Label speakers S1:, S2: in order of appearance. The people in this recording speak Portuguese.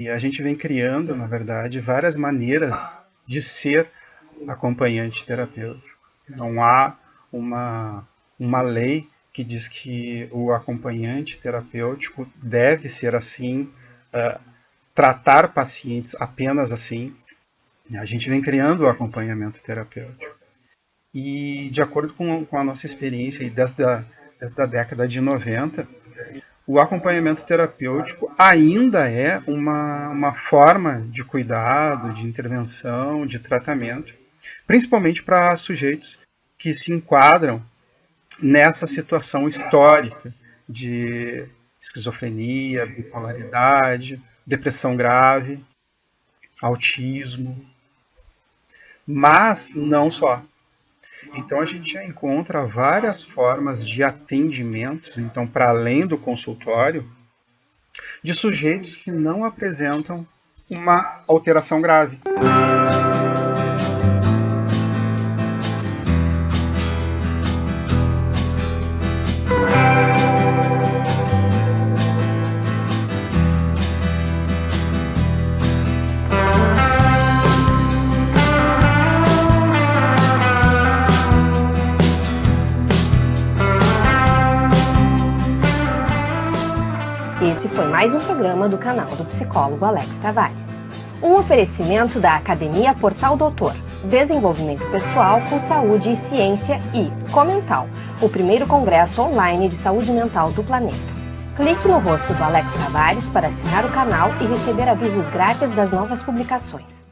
S1: E a gente vem criando, na verdade, várias maneiras de ser acompanhante terapêutico. Não há uma, uma lei que diz que o acompanhante terapêutico deve ser assim, uh, tratar pacientes apenas assim. A gente vem criando o acompanhamento terapêutico. E de acordo com, com a nossa experiência desde a, desde a década de 90, o acompanhamento terapêutico ainda é uma, uma forma de cuidado, de intervenção, de tratamento, principalmente para sujeitos que se enquadram nessa situação histórica de esquizofrenia, bipolaridade, depressão grave, autismo, mas não só. Então a gente já encontra várias formas de atendimentos, então para além do consultório, de sujeitos que não apresentam uma alteração grave.
S2: Esse foi mais um programa do canal do psicólogo Alex Tavares. Um oferecimento da Academia Portal Doutor, Desenvolvimento Pessoal com Saúde e Ciência e Comental, o primeiro congresso online de saúde mental do planeta. Clique no rosto do Alex Tavares para assinar o canal e receber avisos grátis das novas publicações.